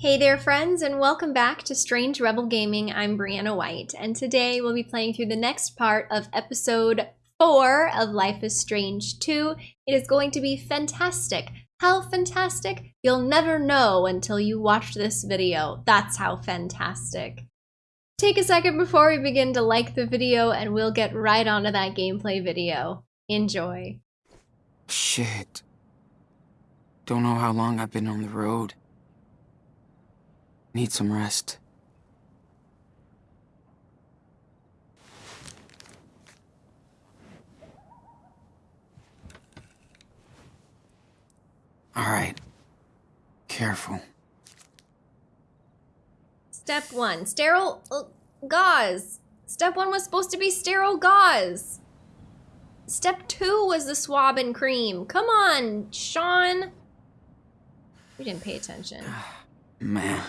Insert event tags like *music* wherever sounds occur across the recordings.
Hey there friends and welcome back to Strange Rebel Gaming. I'm Brianna White and today we'll be playing through the next part of episode 4 of Life is Strange 2. It is going to be fantastic. How fantastic? You'll never know until you watch this video. That's how fantastic. Take a second before we begin to like the video and we'll get right onto that gameplay video. Enjoy. Shit. Don't know how long I've been on the road. Need some rest. Alright. Careful. Step 1. Sterile uh, gauze. Step 1 was supposed to be sterile gauze. Step 2 was the swab and cream. Come on, Sean. We didn't pay attention. *sighs* Man.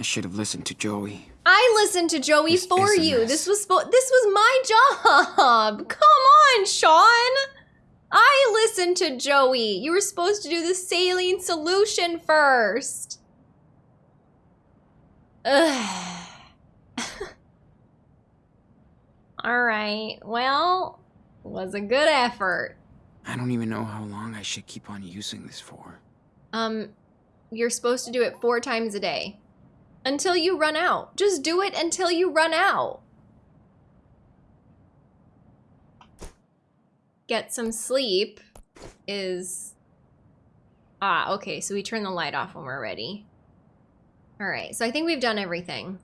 I should have listened to Joey. I listened to Joey This for you. This was spo- this was my job. *laughs* Come on, Sean. I listened to Joey. You were supposed to do the saline solution first. Ugh. *laughs* All right. Well, was a good effort. I don't even know how long I should keep on using this for. Um, you're supposed to do it four times a day. Until you run out. Just do it until you run out. Get some sleep is... Ah, okay, so we turn the light off when we're ready. Alright, so I think we've done everything.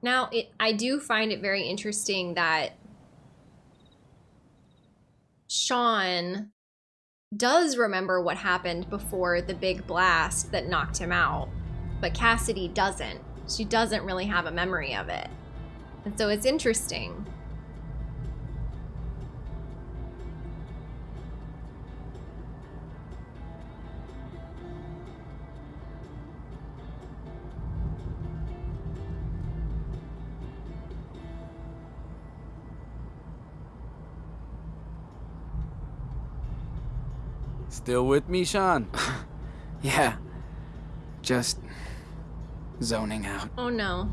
Now, it, I do find it very interesting that Sean does remember what happened before the big blast that knocked him out, but Cassidy doesn't. She doesn't really have a memory of it. And so it's interesting. Still with me, Sean? *laughs* Yeah. Just zoning out. Oh no.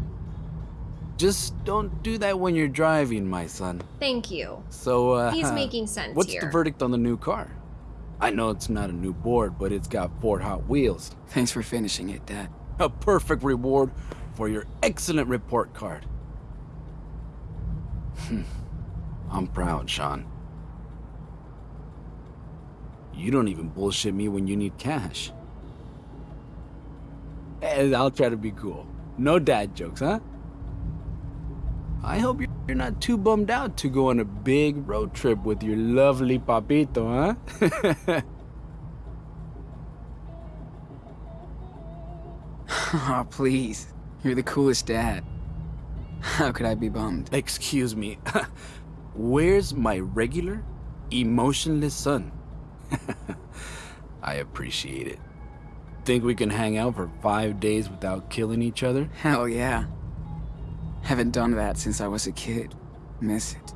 Just don't do that when you're driving, my son. Thank you. So, uh, He's making sense What's here. the verdict on the new car? I know it's not a new board, but it's got Ford Hot Wheels. Thanks for finishing it, Dad. A perfect reward for your excellent report card. Hmm. I'm proud, Sean. You don't even bullshit me when you need cash. And I'll try to be cool. No dad jokes, huh? I hope you're you're not too bummed out to go on a big road trip with your lovely papito, huh? *laughs* oh, please. You're the coolest dad. How could I be bummed? Excuse me. *laughs* Where's my regular, emotionless son? *laughs* I appreciate it. Think we can hang out for five days without killing each other? Hell yeah. Haven't done that since I was a kid. Miss it.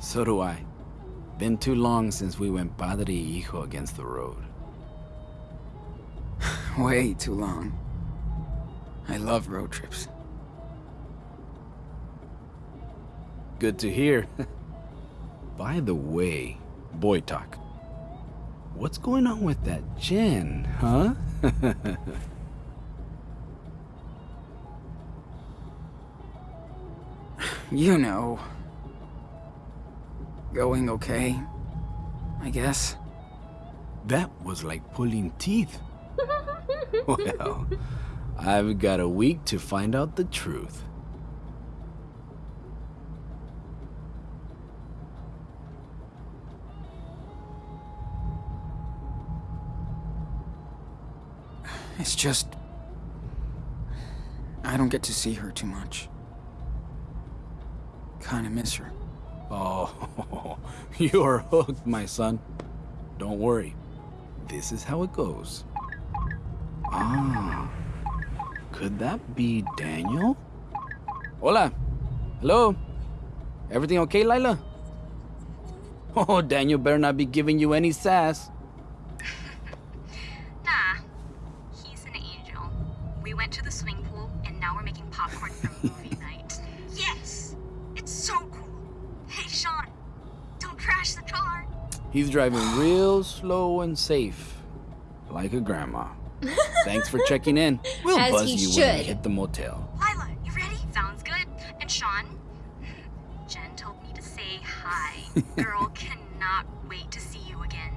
So do I. Been too long since we went padre y hijo against the road. *sighs* Way too long. I love road trips. Good to hear. *laughs* By the way, boy talk. What's going on with that Jen, huh? *laughs* You know. Going okay. I guess. that was like pulling teeth. *laughs* well, I've got a week to find out the truth. It's just. I don't get to see her too much. Kinda miss her. Oh, *laughs* you're hooked, my son. Don't worry. This is how it goes. Ah, could that be Daniel? Hola. Hello. Everything okay, Lyla? *laughs* Oh, Daniel better not be giving you any sass. Nah, he's an angel. We went to the swimming pool and now we're making popcorn for *laughs* movie night. Yes! It's so cool! Hey, Sean, don't crash the car! He's driving real slow and safe, like a grandma. Thanks for checking in. *laughs* We'll As buzz you when we hit the motel. Lyla, you ready? Sounds good. And Sean, Jen told me to say hi. *laughs* Girl cannot wait to see you again.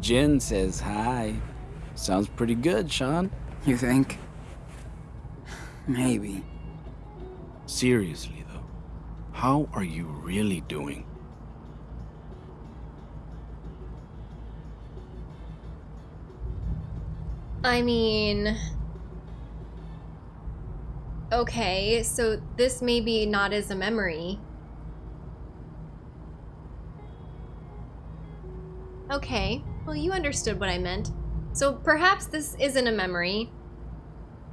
Jen says hi. Sounds pretty good, Sean. You think? Maybe. Seriously, though, how are you really doing? I mean. Okay, so this may be not as a memory. Okay, well, you understood what I meant. So perhaps this isn't a memory,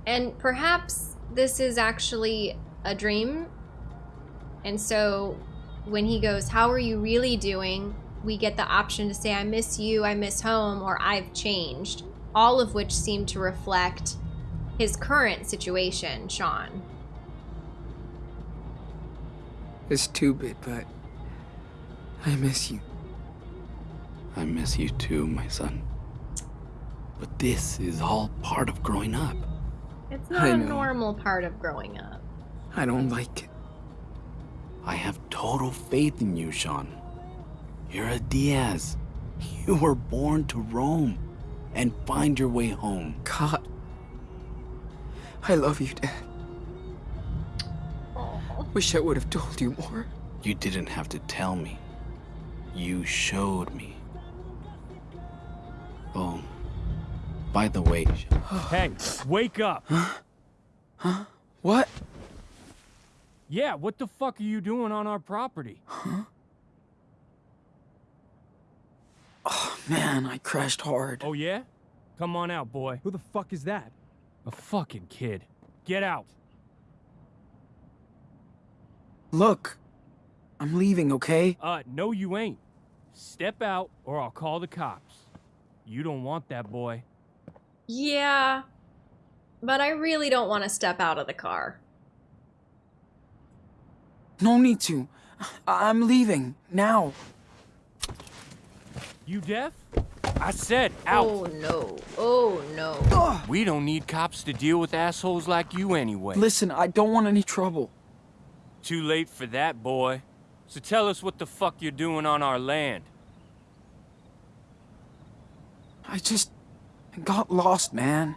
and perhaps this is actually a dream. And so when he goes, How are you really doing? we get the option to say, I miss you, I miss home, or I've changed. All of which seem to reflect his current situation, Sean. It's stupid, but I miss you. I miss you too, my son. But this is all part of growing up. It's not I a know. normal part of growing up. I don't like it. I have total faith in you, Sean. You're a Diaz. You were born to roam and find your way home. God. I love you, Dad. Wish I would have told you more. You didn't have to tell me. You showed me. Oh, by the way, Hey, wake up! Huh? Huh? What? Yeah, what the fuck are you doing on our property? Huh? Oh, man, I crashed hard. Oh yeah? Come on out, boy. Who the fuck is that? A fucking kid. Get out. Look, I'm leaving, okay? Uh, no you ain't. Step out or I'll call the cops. You don't want that boy. Yeah, but I really don't want to step out of the car. No need to. I- I'm leaving now. You deaf? I said out. Oh no. Oh no. We don't need cops to deal with assholes like you anyway. Listen, I don't want any trouble. Too late for that, boy. So tell us what the fuck you're doing on our land. I just got lost, man.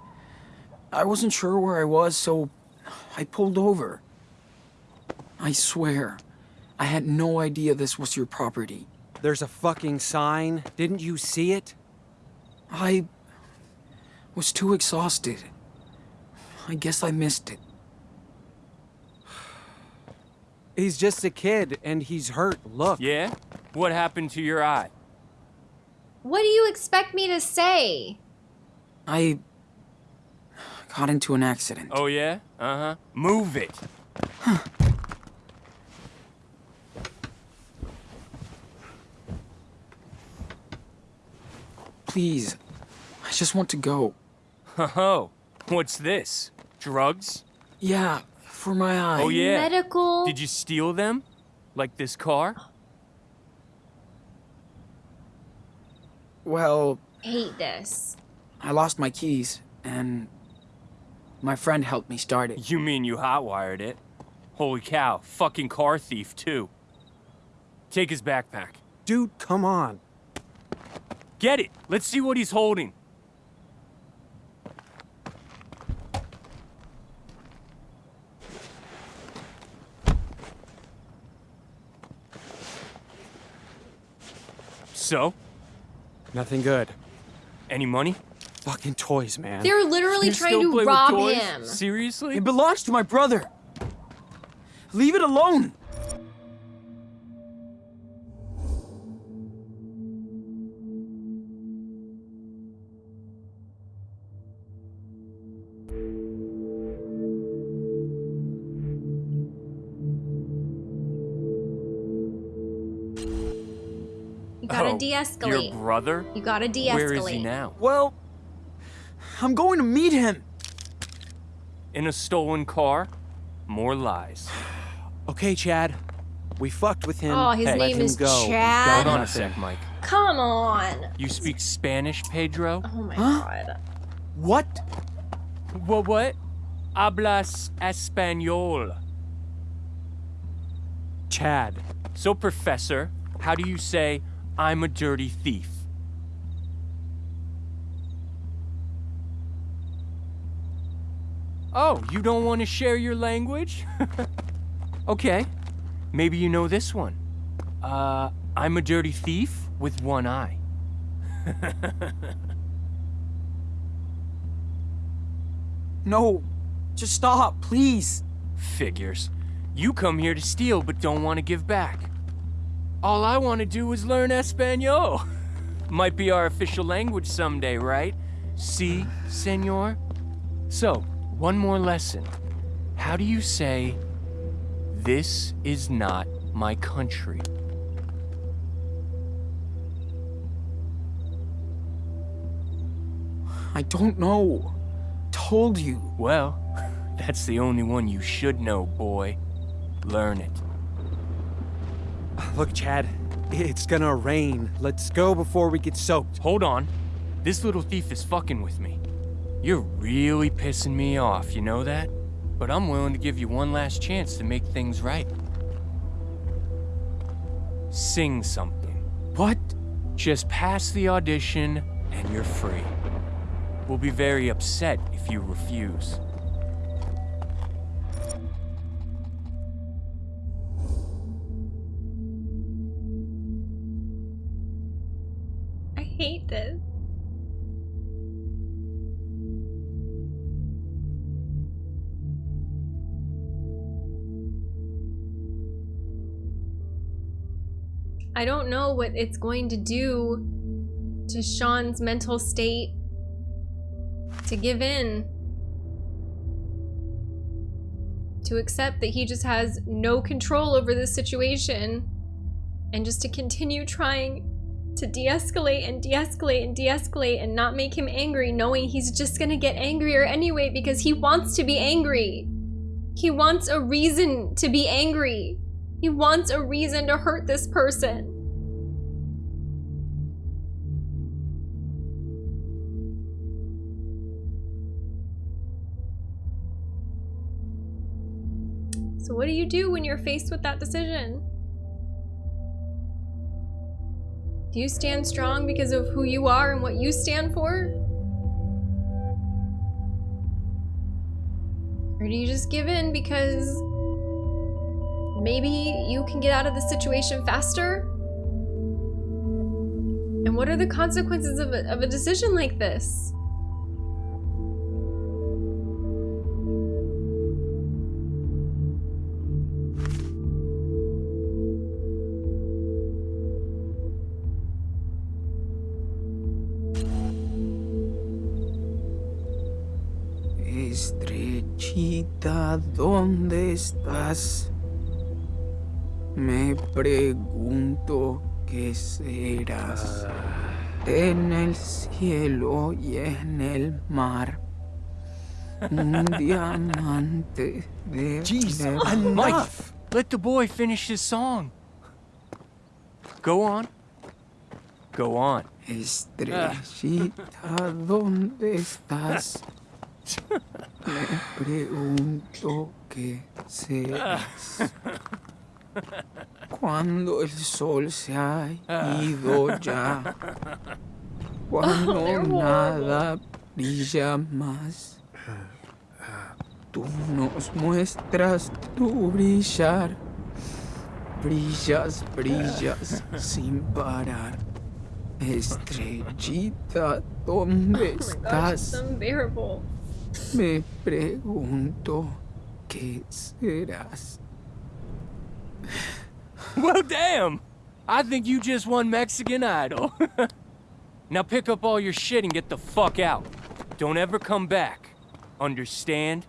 I wasn't sure where I was, so I pulled over. I swear, I had no idea this was your property. There's a fucking sign. Didn't you see it? I was too exhausted. I guess I missed it. He's just a kid and he's hurt. Look. Yeah? What happened to your eye? What do you expect me to say? I got into an accident. Oh yeah? Uh-huh. Move it. Please, I just want to go. Oh, what's this? Drugs? Yeah, for my eye. Oh yeah. Medical. Did you steal them? Like this car? Well, hate this. I lost my keys, and my friend helped me start it. You mean you hotwired it? Holy cow, fucking car thief too. Take his backpack. Dude, come on. Get it! Let's see what he's holding. So, Nothing good. any money? fucking toys, man. They're literally you trying to rob him. Seriously? It belongs to my brother. Leave it alone. You gotta oh, de-escalate. Your brother? You gotta de-escalate. Where is he now? Well, I'm going to meet him. In a stolen car? More lies. Okay, Chad. We fucked with him. Oh, his Hey. Name is go. Chad. got Hold on a sec, Mike. Come on. You speak Spanish, Pedro? Oh my Huh? god. What? What? What? Hablas español. Chad. So, Professor, how do you say I'm a dirty thief? Oh, you don't want to share your language? *laughs* okay, maybe you know this one. Uh, I'm a dirty thief with one eye. *laughs* No, just stop, please. Figures. You come here to steal but don't want to give back. All I want to do is learn Espanol. *laughs* Might be our official language someday, right? Si, senor? So, one more lesson. How do you say, this is not my country? I don't know. Told you. Well, *laughs* that's the only one you should know, boy. Learn it. Look, Chad. It's gonna rain. Let's go before we get soaked. Hold on. This little thief is fucking with me. You're really pissing me off, you know that? But I'm willing to give you one last chance to make things right. Sing something. What? Just pass the audition and you're free. We'll be very upset if you refuse. I don't know what it's going to do to Sean's mental state to give in. To accept that he just has no control over this situation and just to continue trying to de-escalate and de-escalate and de-escalate and not make him angry knowing he's just gonna get angrier anyway because he wants to be angry he wants a reason to be angry he wants a reason to hurt this person so what do you do when you're faced with that decision Do you stand strong because of who you are and what you stand for? Or do you just give in because maybe you can get out of the situation faster? And what are the consequences of a, of a decision like this? Estrechita, ¿dónde estás? Me pregunto qué serás. En el cielo y en el mar. Un *laughs* diamante de Jeez. Mike, let the boy finish his song. Go on. Go on. Estrellita, ¿dónde estás? *laughs* Pregunto qué serás. *laughs* Cuando el sol se ha ido ya. *laughs* Cuando nada brilla más. Tú nos muestras tu brillar. Brillas, brillas sin parar. Estrellita, ¿dónde it's estás? Me pregunto qué serás. *laughs* Well, damn! I think you just won Mexican Idol. *laughs* now pick up all your shit and get the fuck out. Don't ever come back. Understand?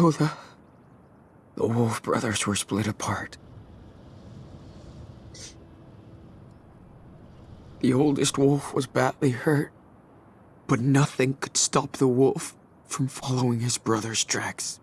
The. The Wolf brothers were split apart. The oldest wolf was badly hurt, but nothing could stop the wolf from following his brother's tracks.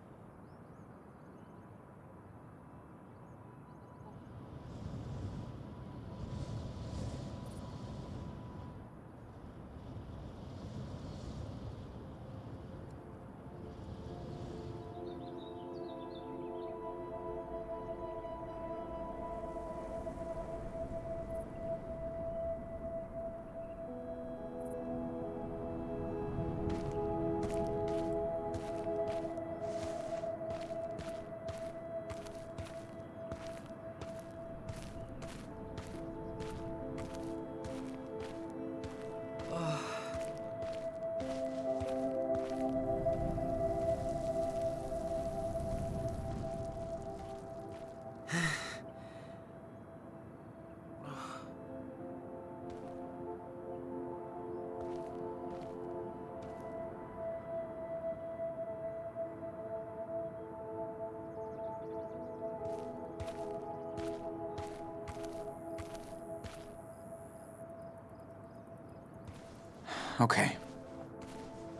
Okay.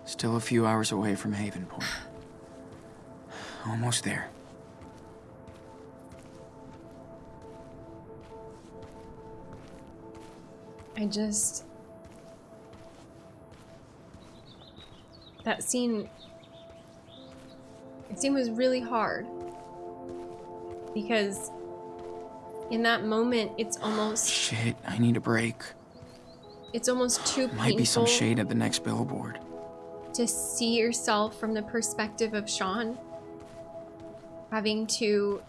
Still a few hours away from Haven Point. Almost there. I just. That scene. That scene was really hard. Because in that moment, it's almost. Shit, I need a break. It's almost too painful Might be some shade at the next billboard. to see yourself from the perspective of Sean. Having to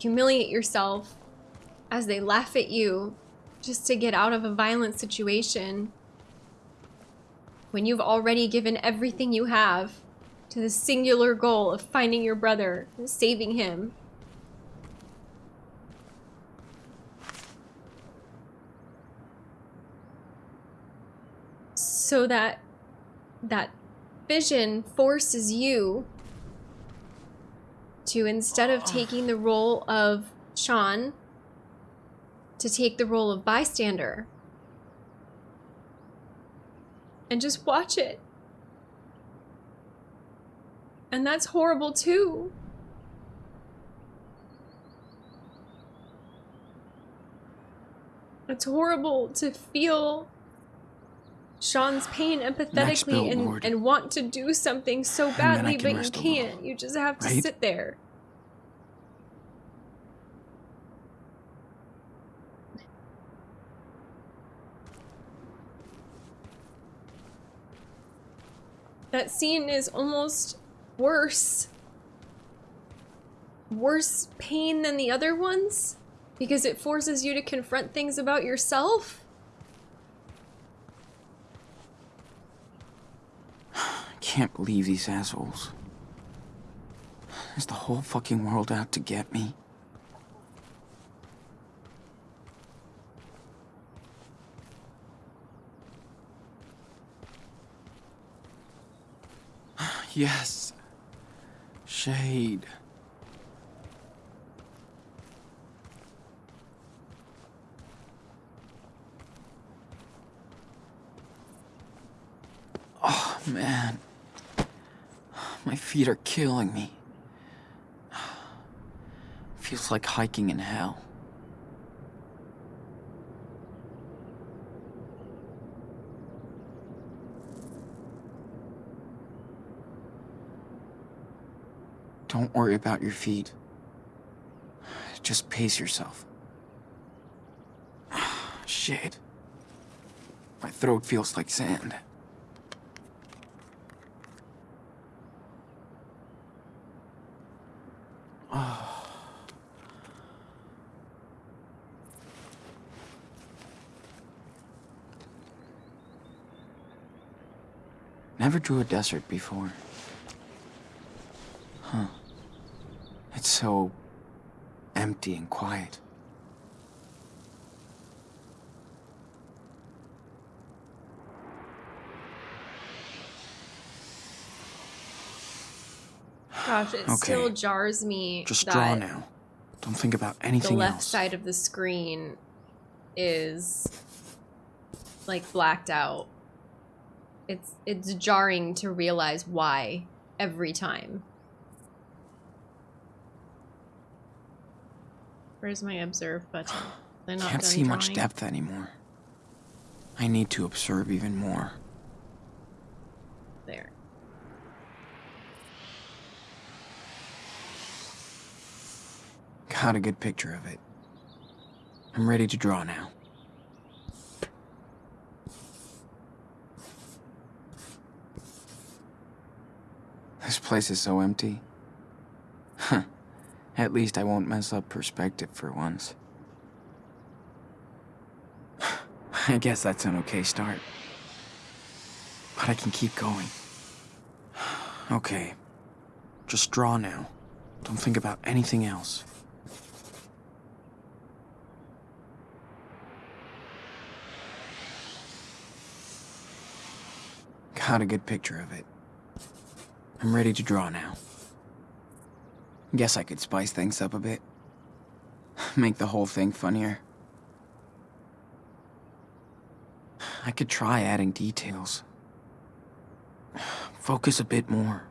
humiliate yourself as they laugh at you just to get out of a violent situation when you've already given everything you have to the singular goal of finding your brother and saving him. So that that vision forces you to instead of taking the role of Sean to take the role of bystander and just watch it. And that's horrible too. It's horrible to feel Sean's pain empathetically and, and want to do something so badly, but you can't. You just have to right? sit there. That scene is almost worse. Worse pain than the other ones? Because it forces you to confront things about yourself? I can't believe these assholes. Is the whole fucking world out to get me? *sighs* Yes. Shade. Oh, man. My feet are killing me. *sighs* Feels like hiking in hell. Don't worry about your feet. Just pace yourself. *sighs* Shit. My throat feels like sand. *sighs* Never drew a desert before. Huh. It's so empty and quiet. Gosh, it Okay. still jars me Just draw now. Don't think about anything. the left else. side of the screen is like blacked out. It's it's jarring to realize why every time. Where's my observe button? I Can't see much depth anymore. I need to observe even more. There. Got a good picture of it. I'm ready to draw now. This place is so empty. Huh. At least I won't mess up perspective for once. *sighs* I guess that's an okay start. But I can keep going. *sighs* Okay. Just draw now. Don't think about anything else. Got a good picture of it. I'm ready to draw now. Guess I could spice things up a bit. *sighs* Make the whole thing funnier. I could try adding details. *sighs* Focus a bit more.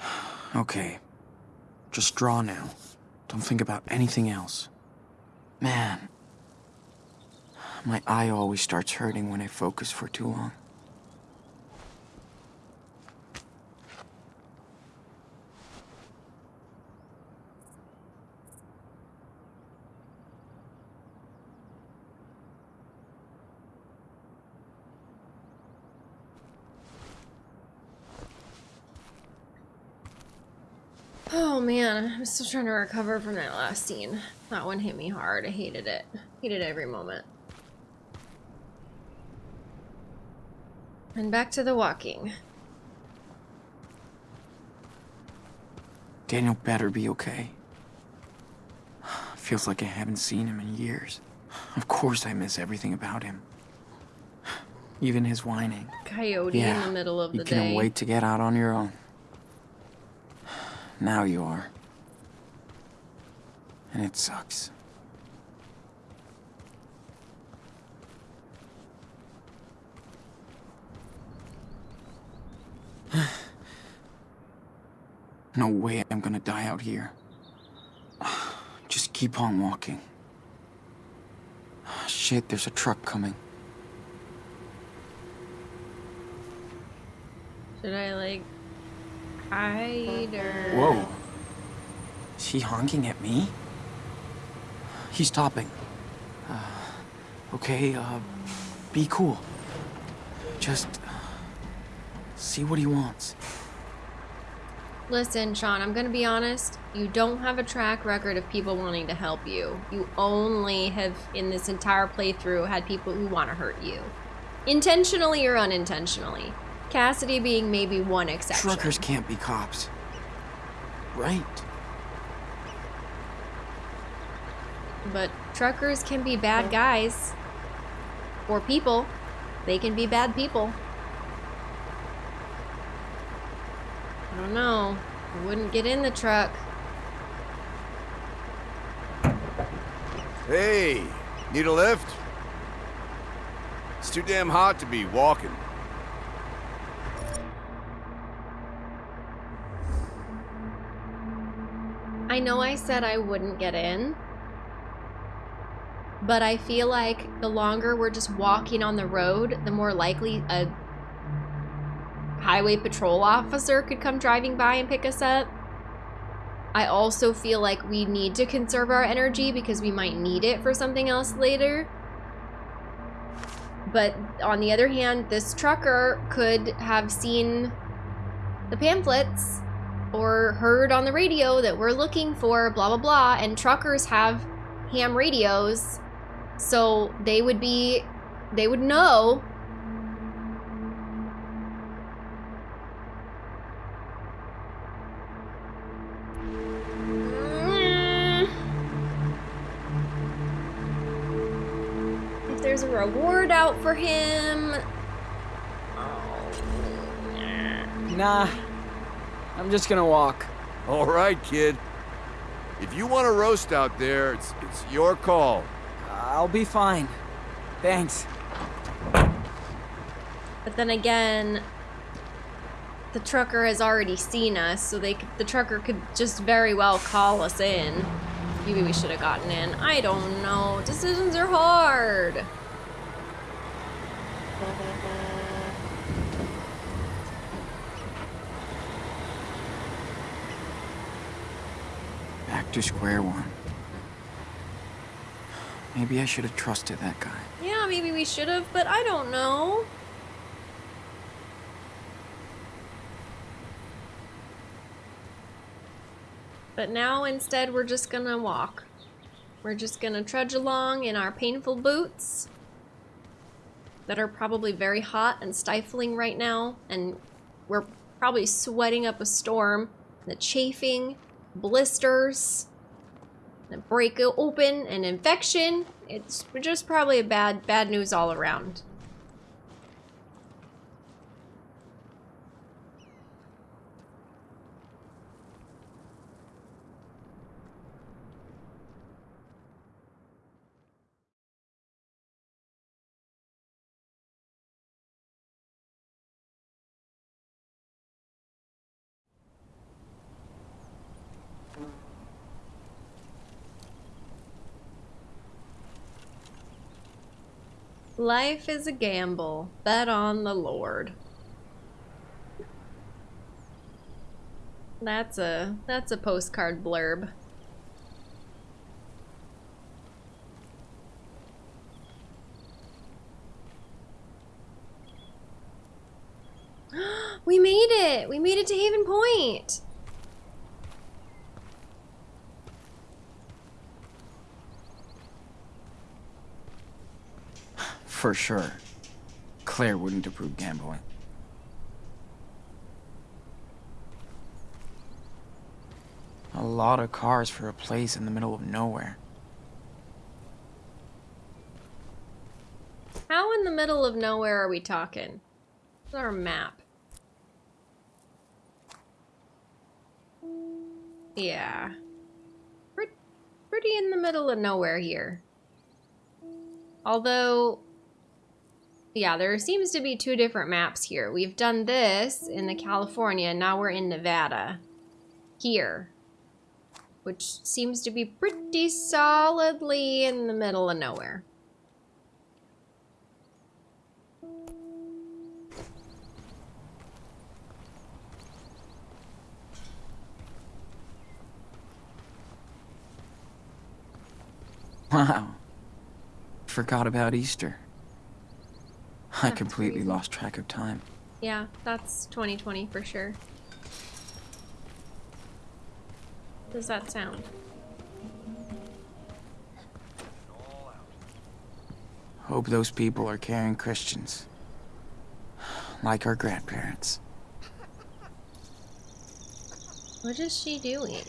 *sighs* Okay. Just draw now. Don't think about anything else. Man. My eye always starts hurting when I focus for too long. Oh man, I'm still trying to recover from that last scene. That one hit me hard. I hated it. Hated every moment. And back to the walking. Daniel better be okay. Feels like I haven't seen him in years. Of course I miss everything about him. Even his whining. Coyote Yeah, in the middle of you the day. wait to get out on your own. Now you are. And it sucks. *sighs* no way I'm gonna die out here. *sighs* Just keep on walking. *sighs* Shit, there's a truck coming. Should I like hide or Whoa. Is he honking at me? He's topping. Uh, okay, uh, be cool. Just see what he wants. Listen, Sean, I'm gonna be honest. You don't have a track record of people wanting to help you. You only have, in this entire playthrough, had people who want to hurt you. Intentionally or unintentionally. Cassidy being maybe one exception. Truckers can't be cops. Right. But truckers can be bad guys. Or people. They can be bad people. I don't know. I wouldn't get in the truck. Hey, need a lift? It's too damn hot to be walking. I know I said I wouldn't get in, but I feel like the longer we're just walking on the road, the more likely a highway patrol officer could come driving by and pick us up. I also feel like we need to conserve our energy because we might need it for something else later. But on the other hand, this trucker could have seen the pamphlets or heard on the radio that we're looking for blah blah blah and truckers have ham radios so they would be they would know if there's a reward out for him Nah, I'm just gonna walk. All right, kid. If you want to roast out there, it's, it's your call. I'll be fine. Thanks. But then again, the trucker has already seen us, so they could, the trucker could just very well call us in. Maybe we should have gotten in. I don't know. Decisions are hard. Back to square one. Maybe I should have trusted that guy. Yeah, maybe we should have, but I don't know. But now instead we're just gonna walk. We're just gonna trudge along in our painful boots that are probably very hot and stifling right now, and we're probably sweating up a storm. The chafing, blisters, break open, an infection. It's just probably a bad, bad news all around. Life is a gamble. Bet on the Lord. That's a that's a postcard blurb. *gasps* we made it! We made it to Haven Point! For sure. Claire wouldn't approve gambling. A lot of cars for a place in the middle of nowhere. How in the middle of nowhere are we talking? What's our map? Yeah. Pretty in the middle of nowhere here. Although, yeah, there seems to be two different maps here. We've done this in the California, now we're in Nevada. Here. Which seems to be pretty solidly in the middle of nowhere. Wow. Forgot about Easter. I completely lost track of time. Yeah, that's 2020 for sure. Does that sound? Hope those people are caring Christians. Like our grandparents. What is she doing?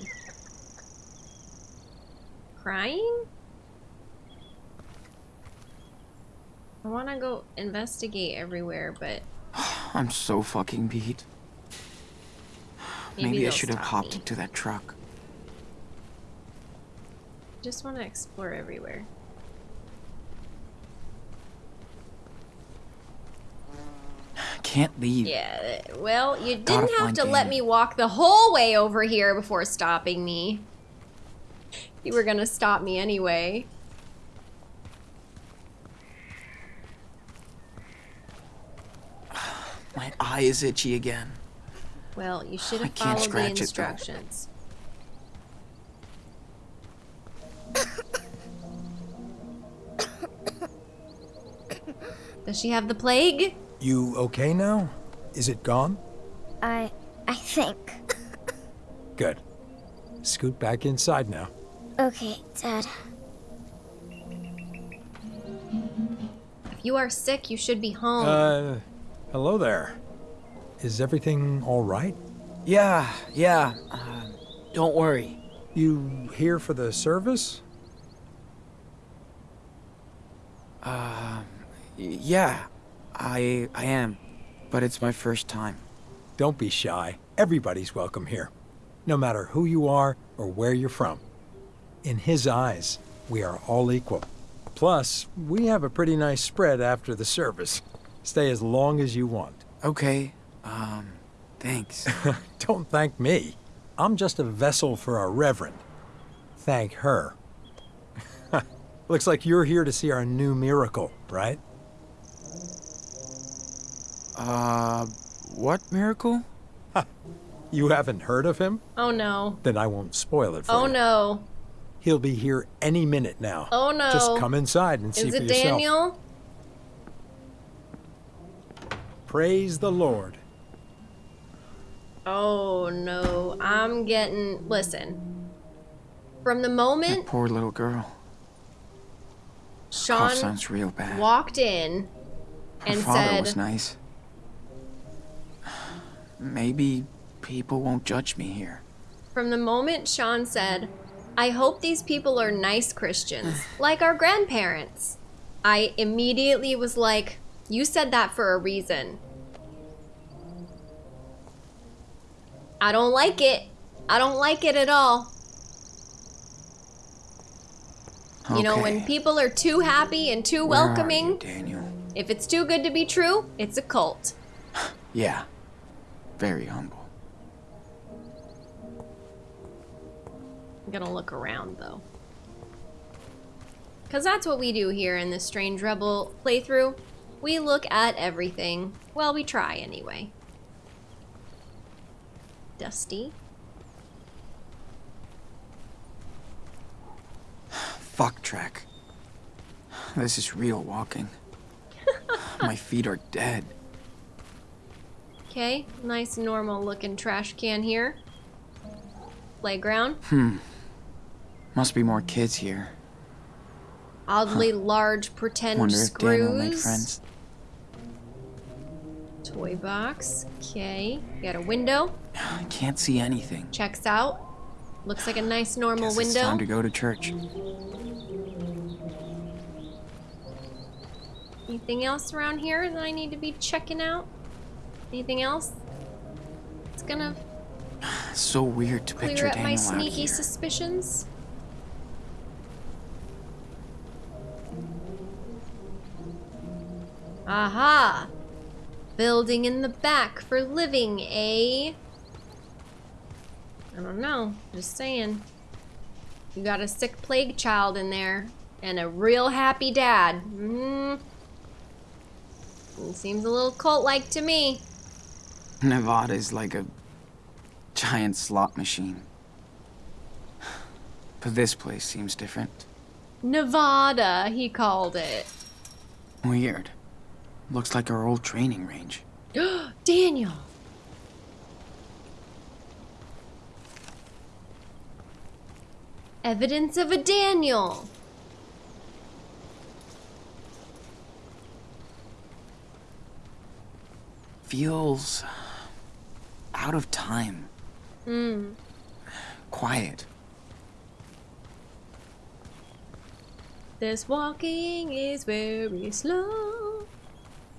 Crying? I want to go investigate everywhere, but *sighs* I'm so fucking beat. maybe, Maybe, I should have hopped me. into that truck. Just want to explore everywhere. *sighs* Can't leave. Yeah, well, you Gotta didn't have find to let me walk the whole way over here before stopping me. You were gonna stop me anyway. My eye is itchy again. Well, you should I have can't followed the scratch it, instructions. *coughs* Does she have the plague? You okay now? Is it gone? I I think. Good. Scoot back inside now. Okay, Dad. If you are sick, you should be home. Uh, hello there. Is everything all right? Yeah, yeah. Uh, don't worry. You here for the service? Uh, yeah, I I am, but it's my first time. Don't be shy. Everybody's welcome here, no matter who you are or where you're from. In his eyes, we are all equal. Plus, we have a pretty nice spread after the service. Stay as long as you want. Okay. Um, thanks. *laughs* Don't thank me. I'm just a vessel for our Reverend. Thank her. *laughs* Looks like you're here to see our new miracle, right? uh, what miracle? You haven't heard of him? oh no. Then I won't spoil it for Oh you. no. He'll be here any minute now. Oh no. Just come inside and see for yourself. Is for it yourself. Daniel? Praise the Lord. Oh no. I'm getting. Listen. From the That moment poor little girl. Sean sounds real bad. walked in Her and father said, was nice. Maybe people won't judge me here. From the moment Sean said, I hope these people are nice Christians, like our grandparents, I immediately was like, You said that for a reason. I don't like it. I don't like it at all. You know, when people are too happy and too Where are you, welcoming, Daniel. if it's too good to be true, it's a cult. *sighs* Yeah. Very humble. I'm gonna look around though. Because that's what we do here in this Strange Rebel playthrough. We look at everything. Well, we try anyway. Dusty. *sighs* Fuck track. This is real walking. *laughs* My feet are dead. Okay, nice normal looking trash can here. Playground. Hmm. Must be more kids here. Oddly large pretend Wonder if Daniel will make friends. Toy box. Okay. Got a window. I can't see anything. Checks out. Looks like a nice normal Guess it's window. time to go to church. Anything else around here that I need to be checking out? Anything else? It's gonna It's *sighs* so weird to picture clear up my sneaky suspicions. Aha! Building in the back for living, eh? I don't know. Just saying. You got a sick plague child in there and a real happy dad. Mm. Seems a little cult-like to me. Nevada is like a giant slot machine. But this place seems different. Nevada, he called it. Weird. Looks like our old training range. *gasps* Daniel. Evidence of a Daniel. Feels out of time. Hmm. Quiet. This walking is very slow.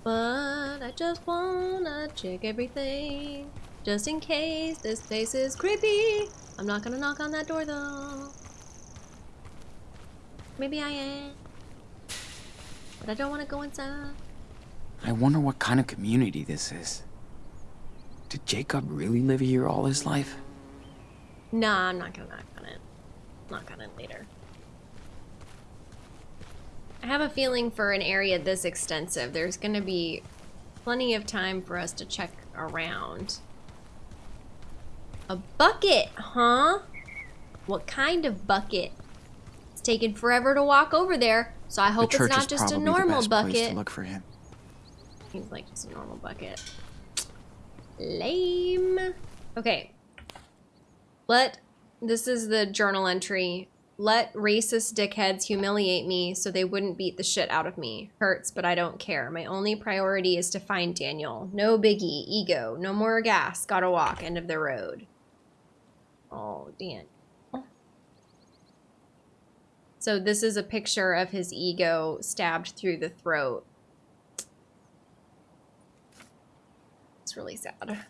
But I just wanna check everything. Just in case this place is creepy. I'm not gonna knock on that door though. Maybe I am. But I don't wanna go inside. I wonder what kind of community this is. Did Jacob really live here all his life? Nah, I'm not gonna knock on it. Knock on it later. I have a feeling for an area this extensive, there's gonna be plenty of time for us to check around. A bucket, huh? What kind of bucket? It's taken forever to walk over there, so I hope it's not just a normal bucket. to look for him. Seems like just a normal bucket. Lame. Okay. Let this is the journal entry. Let racist dickheads humiliate me so they wouldn't beat the shit out of me. Hurts, but I don't care. My only priority is to find Daniel. No biggie, ego, no more gas, gotta walk, end of the road. Oh, Dan. So this is a picture of his ego stabbed through the throat. It's really sad.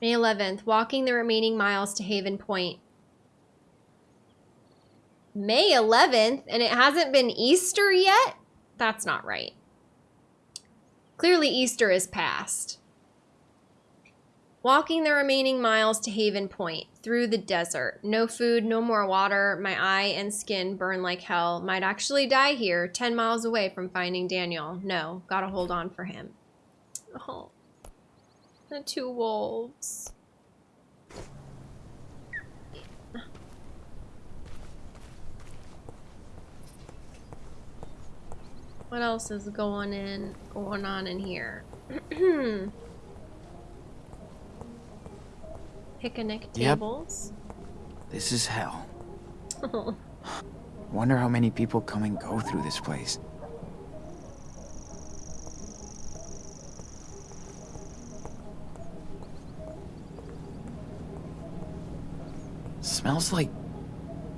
May 11th, walking the remaining miles to Haven Point. May 11th, and it hasn't been Easter yet? That's not right. Clearly, Easter is past. Walking the remaining miles to Haven Point, through the desert. No food, no more water. My eye and skin burn like hell. Might actually die here, 10 miles away from finding Daniel. No, gotta hold on for him. Oh. The two wolves. What else is going in going on in here? *clears throat* Picnic Yep. tables. This is hell. *laughs* Wonder how many people come and go through this place. Smells like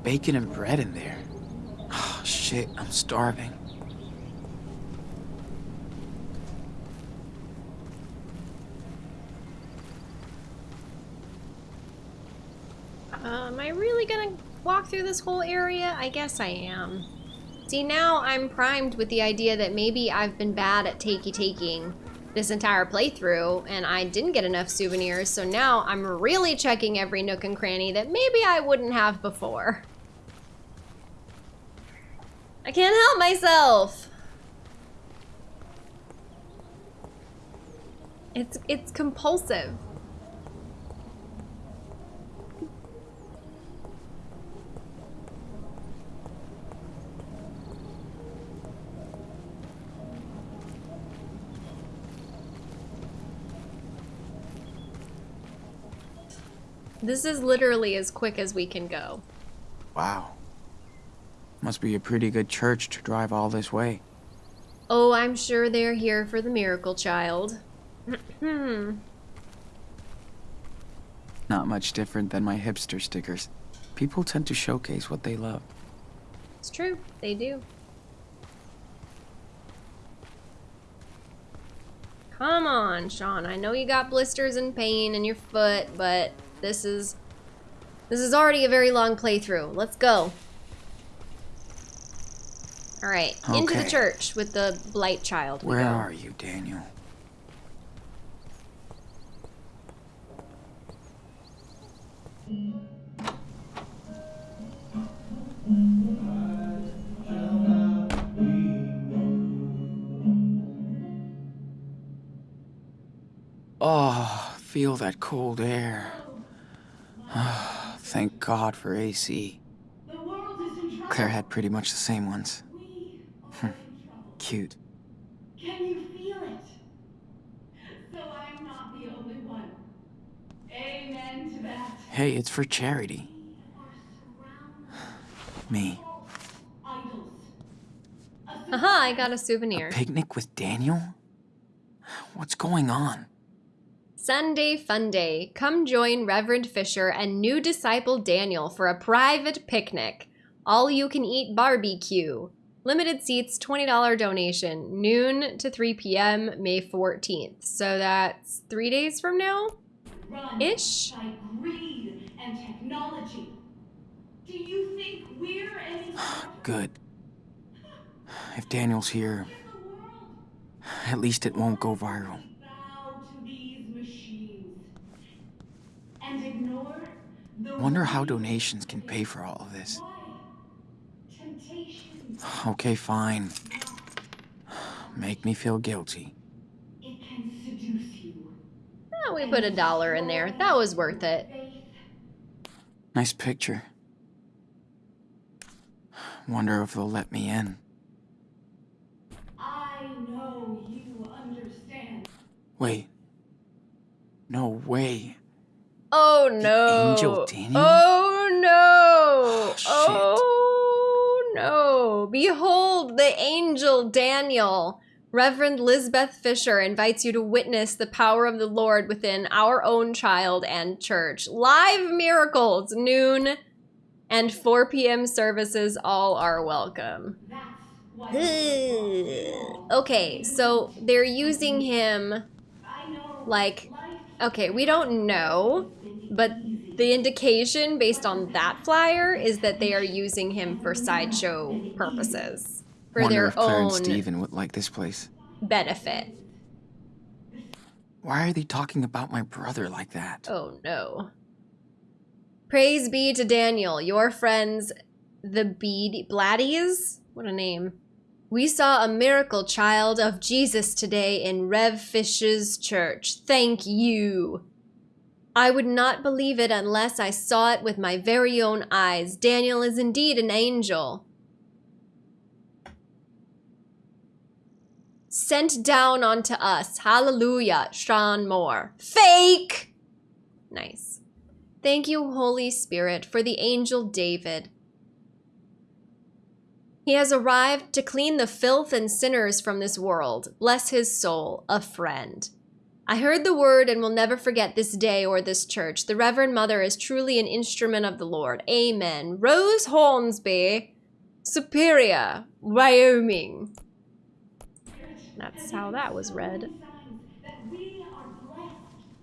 bacon and bread in there. Oh, *sighs* shit, I'm starving. Uh, am I really gonna walk through this whole area? I guess I am. See, now I'm primed with the idea that maybe I've been bad at takey taking this entire playthrough and I didn't get enough souvenirs, so now I'm really checking every nook and cranny that maybe I wouldn't have before. I can't help myself. It's it's compulsive. This is literally as quick as we can go. Wow. Must be a pretty good church to drive all this way. Oh, I'm sure they're here for the miracle child. Hmm. *clears throat* Not much different than my hipster stickers. People tend to showcase what they love. It's true, they do. Come on, Sean. I know you got blisters and pain in your foot, but this is this is already a very long playthrough. Let's go. All right, into the church with the blight child. Where go. are you, Daniel? Oh, feel that cold air. *sighs* Thank God for AC. Claire had pretty much the same ones. Hmm, Cute. Can you feel it? So I'm not the only one. Amen to that. Hey, it's for charity. We *sighs* are Me. Aha, idols. A Haha, I got a souvenir. Picnic with Daniel? What's going on? Sunday Fun Day. Come join Reverend Fisher and new disciple Daniel for a private picnic. All you can eat barbecue. Limited seats, $20 donation. Noon to 3 p.m., May 14th. So that's three days from now? run Ish. by greed and technology. Do you think we're any Good. If Daniel's here, in the world? at least it won't go viral. Bow to these machines and ignore the Wonder how donations can pay for all of this. Okay, fine. Make me feel guilty. It can seduce you. Oh, we put a dollar in there. That was worth it. Nice picture. Wonder if they'll let me in. I know you understand. Wait. No way. Oh no. angel Daniel? Oh no. Oh, shit. Oh no. Behold the angel Daniel. Reverend Lisbeth Fisher invites you to witness the power of the Lord within our own child and church. Live miracles, noon and 4 p.m. services all are welcome. Okay, so they're using him like life okay, we don't know, but the indication based on that flyer is that they are using him for sideshow purposes for Wonder their if Claire and own Stephen would like this place. benefit. Why are they talking about my brother like that? Oh no. Praise be to Daniel, your friends, the Bead Bladdies? What a name. We saw a miracle child of Jesus today in Rev Fish's church. Thank you. I would not believe it unless I saw it with my very own eyes. Daniel is indeed an angel. Sent down onto us. Hallelujah. Sean Moore. Fake! Nice. Thank you, Holy Spirit, for the angel David. He has arrived to clean the filth and sinners from this world. Bless his soul, a friend. I heard the word and will never forget this day or this church. The Reverend Mother is truly an instrument of the Lord. Amen. Rose Hornsby, Superior, Wyoming. That's how that was read.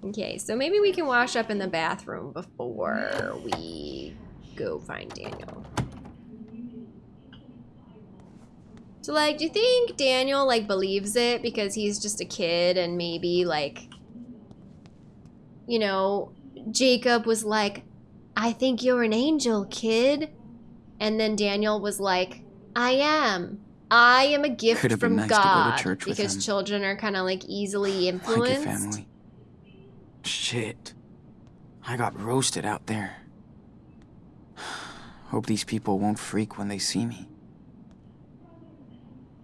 Okay, so maybe we can wash up in the bathroom before we go find Daniel. So like, do you think Daniel like believes it because he's just a kid and maybe like you know, Jacob was like, "I think you're an angel, kid." And then Daniel was like, "I am. I am a gift Could have been from nice to go to God." church with because him. children are kind of like easily Like influenced. family. Shit. I got roasted out there. *sighs* Hope these people won't freak when they see me.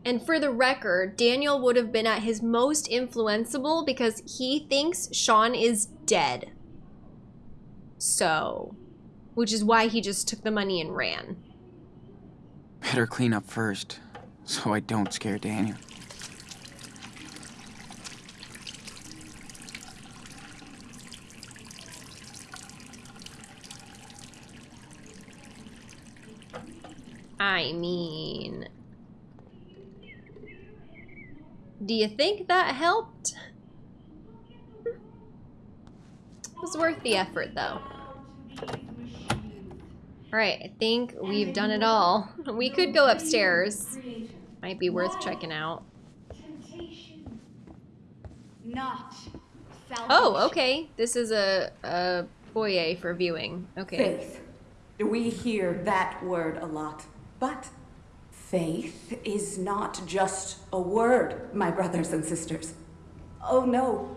And for the record, Daniel would have been at his most influenceable because he thinks Sean is dead. So, which is why he just took the money and ran. Better clean up first, so I don't scare Daniel. I mean, do you think that helped? It was worth the effort though. Alright, I think we've done it all. We could go upstairs. Might be worth checking out. Not. Oh, okay. This is a, a foyer for viewing. Okay. Faith. We hear that word a lot. But faith is not just a word, my brothers and sisters. Oh no.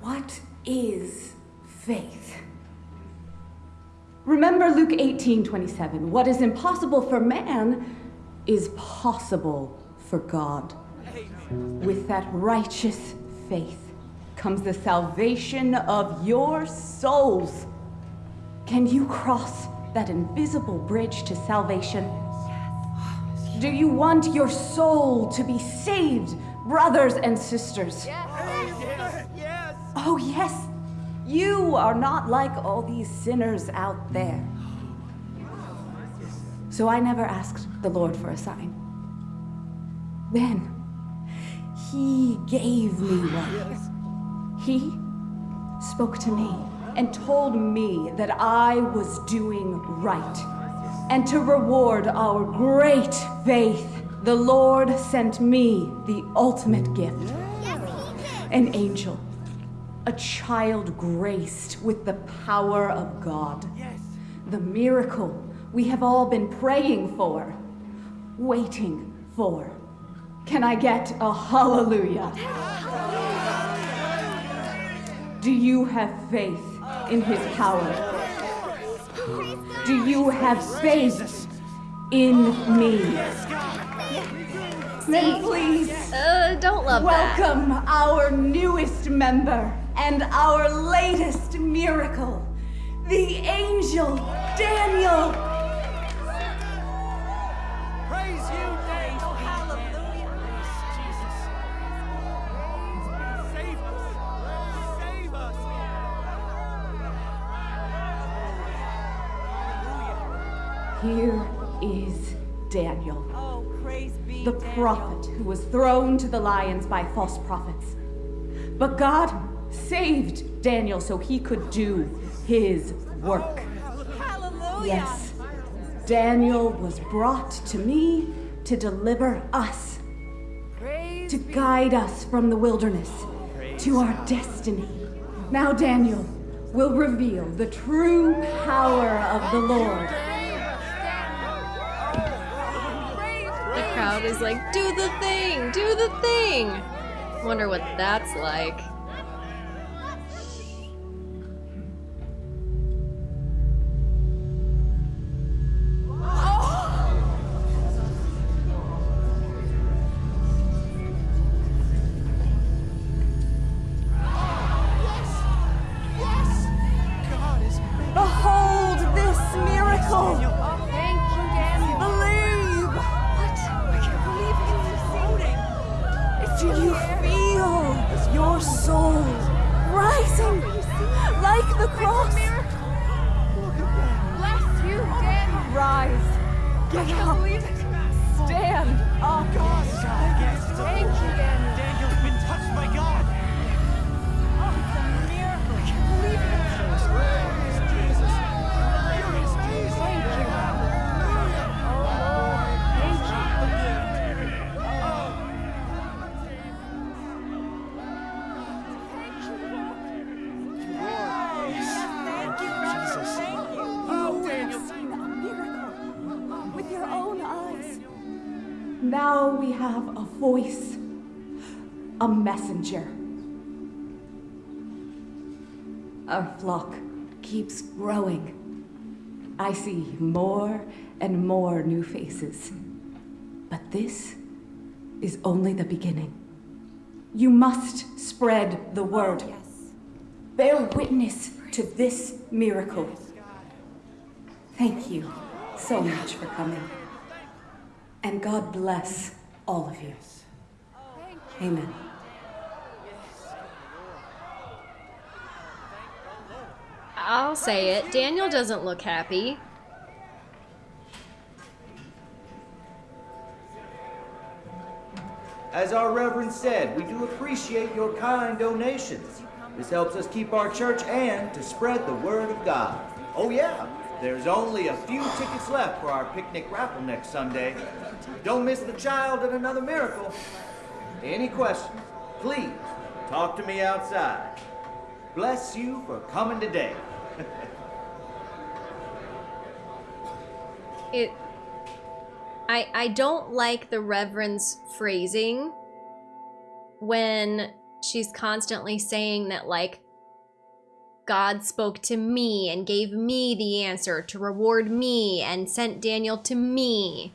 What is faith? Remember Luke 18 27. What is impossible for man is possible for God. With that righteous faith comes the salvation of your souls. Can you cross that invisible bridge to salvation? Do you want your soul to be saved, brothers and sisters? Yes. Yes. yes. Oh, yes. You are not like all these sinners out there. So I never asked the Lord for a sign. Then, He gave me one. He spoke to me and told me that I was doing right. And to reward our great faith, the Lord sent me the ultimate gift an angel, a child graced with the power of God. The miracle we have all been praying for, waiting for. Can I get a hallelujah? Do you have faith in his power? Do you have faith in me? Then please Uh, don't love that. welcome our newest member, and our latest miracle, the angel Daniel. Prophet who was thrown to the lions by false prophets. But God saved Daniel so he could do his work. Hallelujah. Yes, Daniel was brought to me to deliver us, Praise to guide us from the wilderness to our destiny. Now, Daniel will reveal the true power of the Lord. Is like, do the thing, do the thing. Wonder what that's like. Voice, a messenger. Our flock keeps growing. I see more and more new faces. But this is only the beginning. You must spread the word. Oh, Bear witness to this miracle. Thank you so much for coming. And God bless all of you. Amen. I'll say it. Daniel doesn't look happy. As our Reverend said, we do appreciate your kind donations. This helps us keep our church and to spread the word of God. Oh, yeah, there's only a few tickets left for our picnic raffle next Sunday. Don't miss the child and another miracle. Any questions? Please talk to me outside. Bless you for coming today. *laughs* It I I don't like the reverend's phrasing when she's constantly saying that like God spoke to me and gave me the answer to reward me and sent Daniel to me.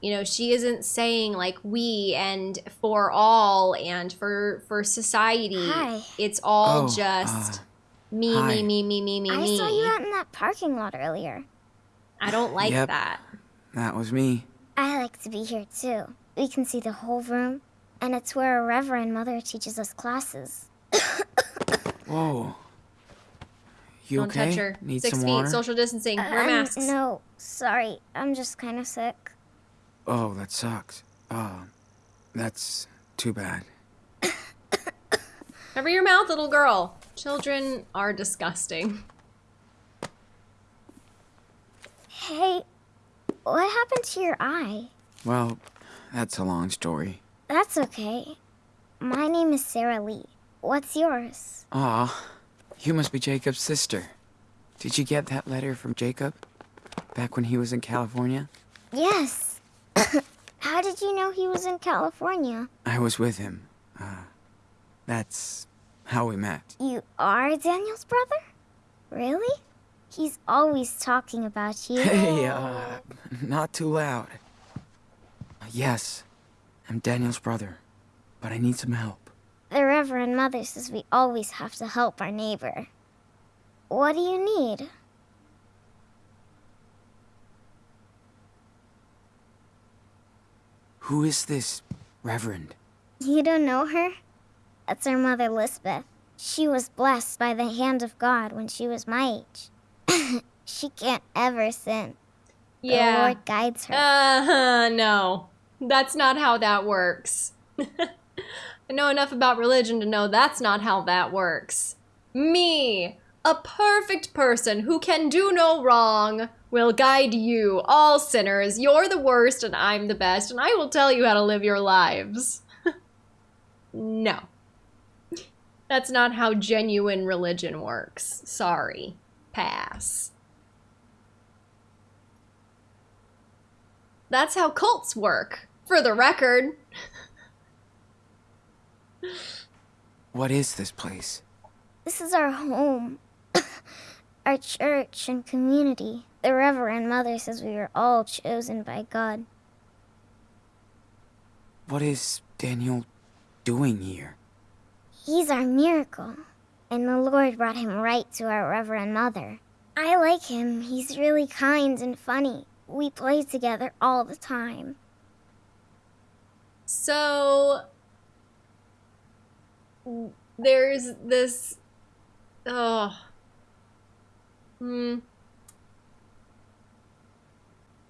You know, she isn't saying like we and for all and for for society. Hi. It's all Oh, just uh, me, hi. me, me, me, me, me, I me. saw you out in that parking lot earlier. I don't like Yep. that. That was me. I like to be here too. We can see the whole room, and it's where a reverend mother teaches us classes. *coughs* Whoa. You Don't okay? touch her. Need Six feet, water? social distancing. Wear Um, masks. No, sorry. I'm just kind of sick. Oh, that sucks. Oh, that's too bad. *coughs* Cover your mouth, little girl. Children are disgusting. Hey, what happened to your eye? Well, that's a long story. That's okay. My name is Sarah Lee. What's yours? Aw, you must be Jacob's sister. Did you get that letter from Jacob? Back when he was in California? Yes. *coughs* How did you know he was in California? I was with him. Uh, that's how we met. You are Daniel's brother? Really? He's always talking about you. *laughs* Hey, uh, not too loud. Yes, I'm Daniel's brother, but I need some help. The Reverend Mother says we always have to help our neighbor. What do you need? Who is this Reverend? You don't know her? That's our mother, Lisbeth. She was blessed by the hand of God when she was my age. *coughs* she can't ever sin. Yeah. The Lord guides her. Uh, huh, no. That's not how that works. *laughs* I know enough about religion to know that's not how that works. Me, a perfect person who can do no wrong, will guide you, all sinners. You're the worst and I'm the best, and I will tell you how to live your lives. *laughs* no. That's not how genuine religion works. Sorry. Pass. That's how cults work, for the record. What is this place? This is our home, *coughs* our church and community. The Reverend Mother says we were all chosen by God. What is Daniel doing here? He's our miracle, and the Lord brought him right to our Reverend Mother. I like him. He's really kind and funny. We play together all the time. So there's this oh hmm.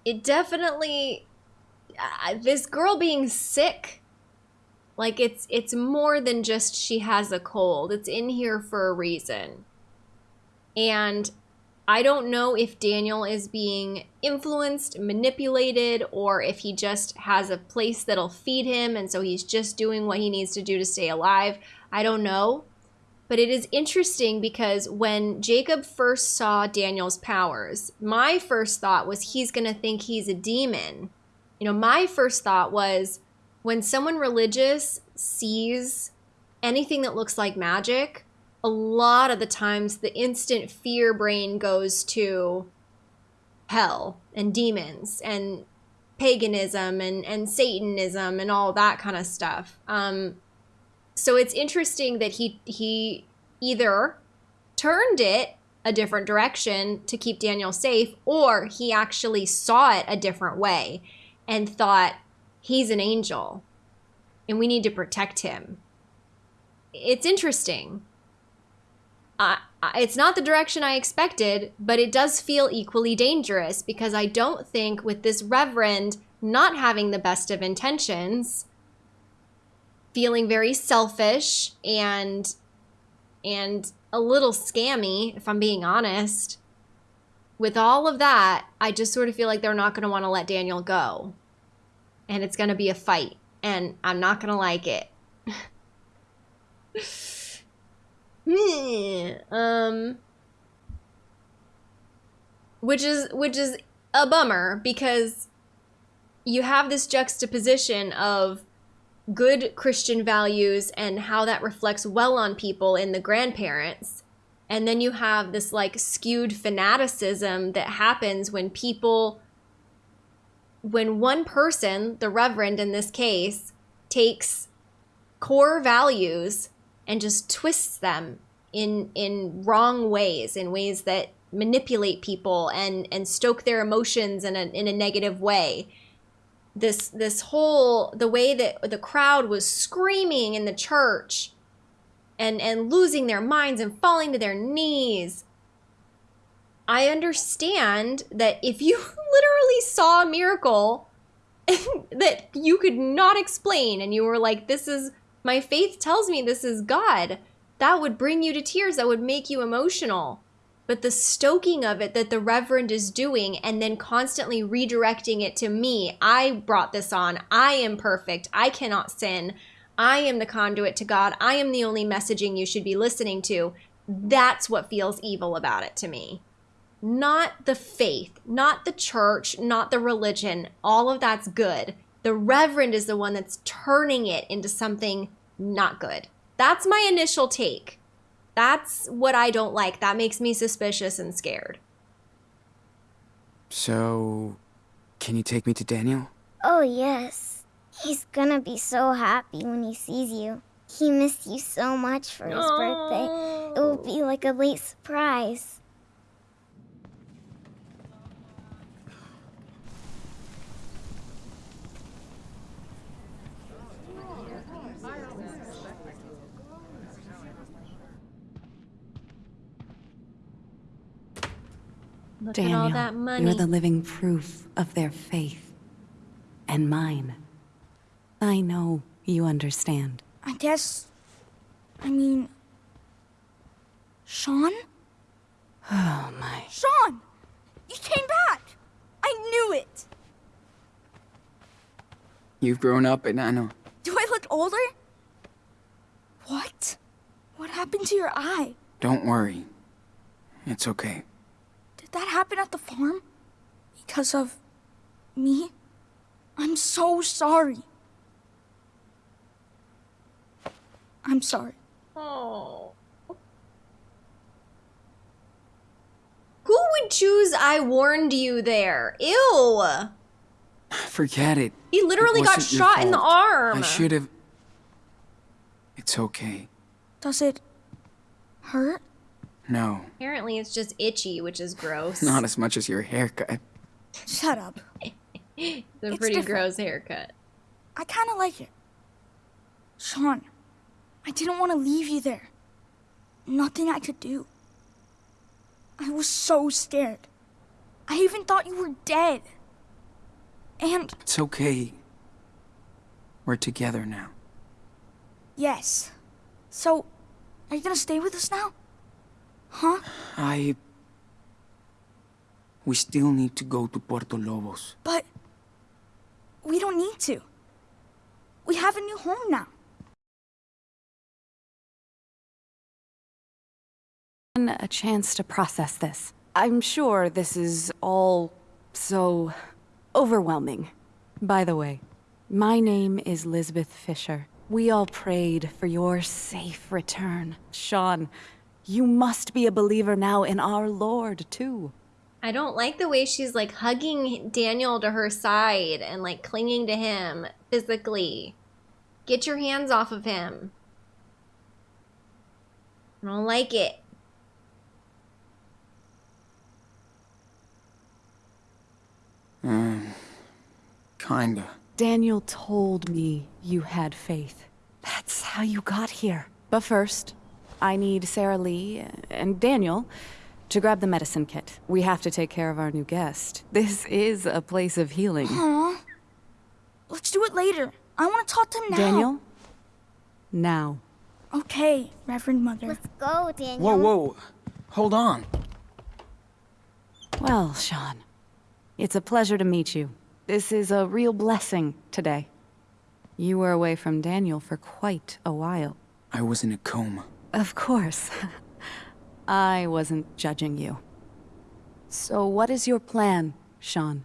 It definitely uh, this girl being sick like it's it's more than just she has a cold. It's in here for a reason. And I don't know if Daniel is being influenced, manipulated, or if he just has a place that'll feed him and so he's just doing what he needs to do to stay alive. I don't know. But it is interesting because when Jacob first saw Daniel's powers, my first thought was he's going to think he's a demon. You know, my first thought was when someone religious sees anything that looks like magic, a lot of the times the instant fear brain goes to hell and demons and paganism and, and Satanism and all that kind of stuff. Um, so it's interesting that he he either turned it a different direction to keep Daniel safe, or he actually saw it a different way and thought he's an angel and we need to protect him. It's interesting. It's not the direction I expected, but it does feel equally dangerous because I don't think with this reverend not having the best of intentions, feeling very selfish and and a little scammy, if I'm being honest. With all of that, I just sort of feel like they're not going to want to let Daniel go. And it's going to be a fight, and I'm not going to like it. *laughs* um which is which is a bummer because you have this juxtaposition of good Christian values and how that reflects well on people in the grandparents. And then you have this like skewed fanaticism that happens when people, when one person, the reverend in this case, takes core values and just twists them in in wrong ways, in ways that manipulate people and and stoke their emotions in a in a negative way this this whole the way that the crowd was screaming in the church and and losing their minds and falling to their knees. I understand that if you *laughs* literally saw a miracle *laughs* that you could not explain and you were like this is my faith tells me this is god that would bring you to tears that would make you emotional but the stoking of it that the Reverend is doing and then constantly redirecting it to me, I brought this on. I am perfect. I cannot sin. I am the conduit to God. I am the only messaging you should be listening to. That's what feels evil about it to me. Not the faith, not the church, not the religion. All of that's good. The Reverend is the one that's turning it into something not good. That's my initial take. That's what I don't like. That makes me suspicious and scared. So, can you take me to Daniel? Oh, yes. He's gonna be so happy when he sees you. He missed you so much for his birthday. It will be like a late surprise. Look Daniel, at all that money. you're the living proof of their faith. And mine. I know you understand. I guess. I mean. Sean? Oh my. Sean! You came back! I knew it! You've grown up, and I know. Do I look older? What? What happened to your eye? Don't worry. It's okay. Did that happen at the farm? Because of. me? I'm so sorry. I'm sorry. Oh. Who would choose I warned you there? Ew. *sighs* Forget it. He literally It got shot in the arm. I should have. It's okay. Does it hurt? No, Apparently it's just itchy, which is gross. not as much as your haircut. Shut up. *laughs* It's a It's pretty different. gross haircut. I kind of like it. Sean, I didn't want to leave you there. Nothing I could do. I was so scared. I even thought you were dead. And It's okay. We're together now. yes. So, are you gonna stay with us now? Huh? I. We still need to go to Puerto Lobos. But we don't need to. We have a new home now. A chance to process this. I'm sure this is all so overwhelming. By the way, my name is Lisbeth Fisher. We all prayed for your safe return. Sean, you must be a believer now in our Lord, too. I don't like the way she's like hugging Daniel to her side and like clinging to him physically. Get your hands off of him. I don't like it. Um, kinda. Daniel told me you had faith. That's how you got here. But first, I need Sarah Lee and Daniel to grab the medicine kit. We have to take care of our new guest. This is a place of healing. Huh? Let's do it later. I want to talk to him now. Daniel? Now. Okay, Reverend Mother. Let's go, Daniel. Whoa, whoa. Hold on. Well, Sean, it's a pleasure to meet you. This is a real blessing today. You were away from Daniel for quite a while. I was in a coma. Of course. I wasn't judging you. So what is your plan, Sean?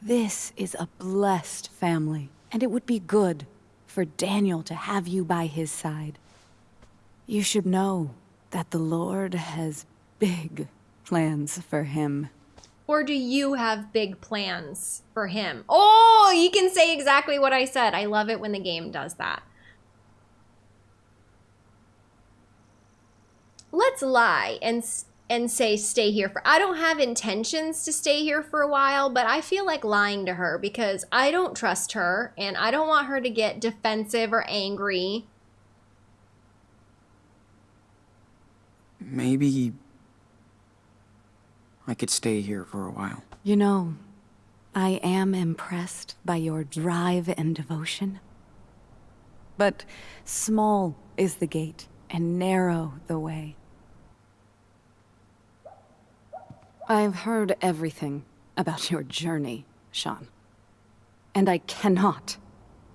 This is a blessed family, and it would be good for Daniel to have you by his side. You should know that the Lord has big plans for him. Or do you have big plans for him? Oh, you can say exactly what I said. I love it when the game does that. Let's lie and and say stay here for. I don't have intentions to stay here for a while, but I feel like lying to her because I don't trust her and I don't want her to get defensive or angry. Maybe. I could stay here for a while. You know, I am impressed by your drive and devotion. But small is the gate, and narrow the way. I've heard everything about your journey, Sean. And I cannot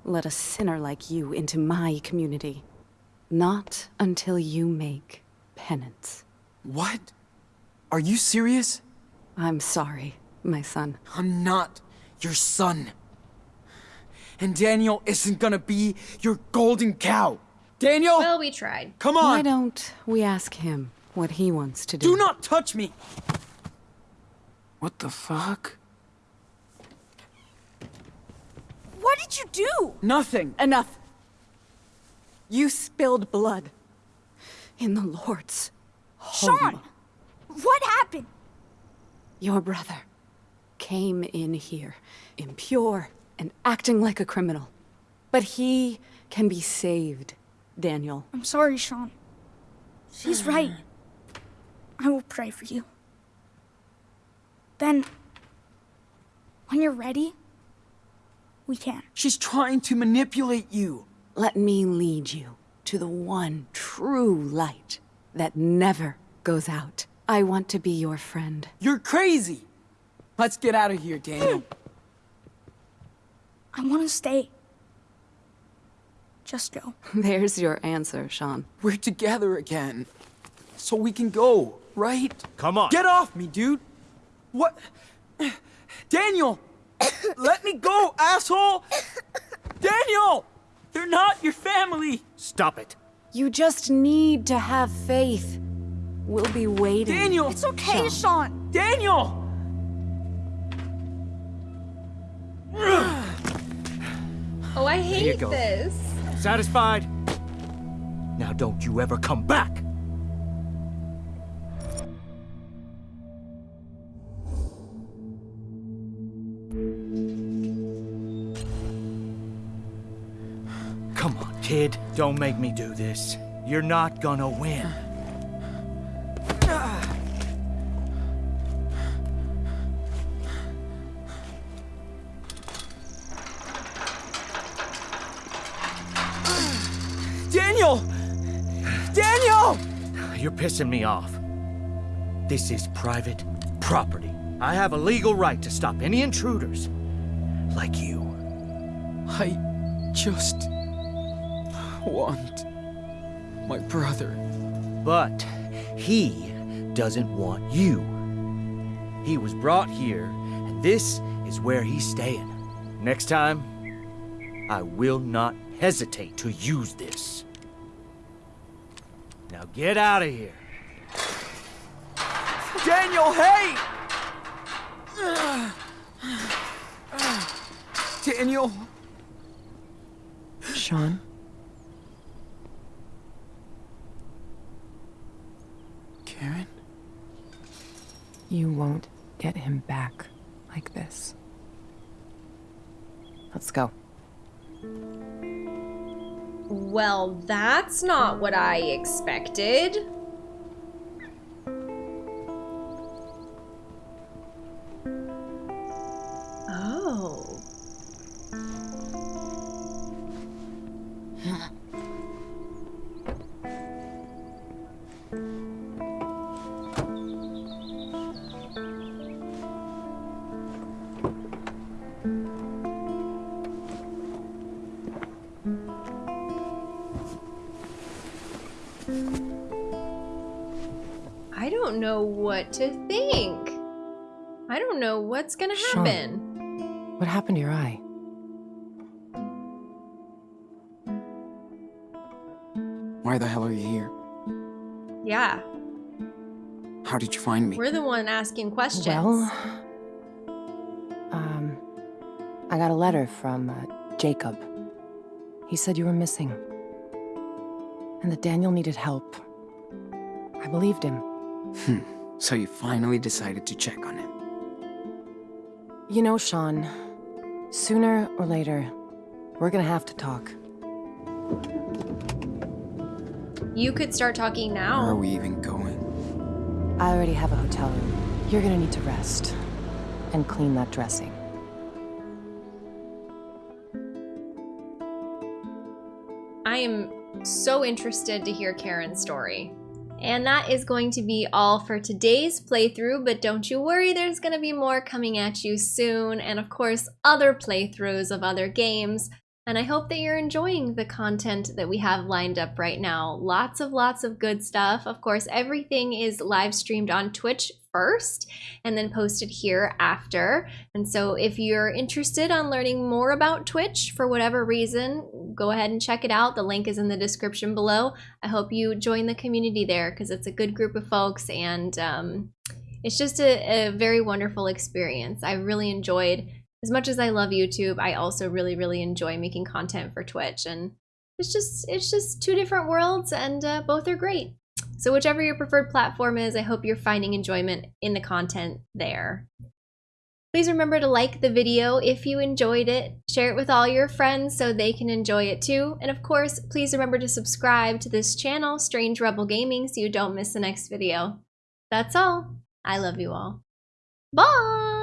let a sinner like you into my community. Not until you make penance. What? Are you serious? I'm sorry, my son. I'm not your son. And Daniel isn't gonna be your golden cow. Daniel! Well, we tried. Come on! Why don't we ask him what he wants to do? Do not touch me! What the fuck? What did you do? Nothing. Enough. You spilled blood. In the Lord's home. Sean! What happened? Your brother came in here, impure and acting like a criminal. But he can be saved, Daniel. I'm sorry, Sean. She's *sighs* right. I will pray for you. Then, when you're ready, we can. She's trying to manipulate you. Let me lead you to the one true light that never goes out. I want to be your friend. You're crazy. Let's get out of here, Daniel. I want to stay. Just go. *laughs* There's your answer, Sean. We're together again. So we can go, right? Come on. Get off me, dude. What? Daniel! *coughs* Let me go, asshole! Daniel! They're not your family! Stop it. You just need to have faith. We'll be waiting. Daniel! It's okay, Sean. Daniel! Oh, I hate this. Satisfied? Now don't you ever come back. Come on, kid. Don't make me do this. You're not gonna win. Pissing me off. This is private property. I have a legal right to stop any intruders. Like you. I just want my brother. But he doesn't want you. He was brought here, and this is where he's staying. Next time, I will not hesitate to use this. Now get out of here. Daniel, hey! Daniel! Sean? Karen? You won't get him back like this. Let's go. Well, that's not what I expected. Know what's gonna Sean. happen. What happened to your eye? Why the hell are you here? Yeah, How did you find me? we're the one asking questions. Well, um, I got a letter from uh, Jacob. He said you were missing. And that Daniel needed help. I believed him. Hmm. So you finally decided to check on him. You know, Sean, sooner or later, we're gonna have to talk. You could start talking now. Where are we even going? I already have a hotel room. You're gonna need to rest and clean that dressing. I am so interested to hear Karen's story. And that is going to be all for today's playthrough, but don't you worry, there's going to be more coming at you soon, and of course, other playthroughs of other games. And I hope that you're enjoying the content that we have lined up right now. Lots of lots of good stuff. Of course, everything is live streamed on Twitch first and then posted here after. And so if you're interested on learning more about Twitch for whatever reason, go ahead and check it out. The link is in the description below. I hope you join the community there because it's a good group of folks and um, it's just a, a very wonderful experience. I really enjoyed, as much as I love YouTube, I also really, really enjoy making content for Twitch. And it's just it's just two different worlds and uh, both are great. So whichever your preferred platform is, I hope you're finding enjoyment in the content there. Please remember to like the video if you enjoyed it, share it with all your friends so they can enjoy it too, and of course, please remember to subscribe to this channel, Strange Rebel Gaming, so you don't miss the next video. That's all. I love you all. Bye!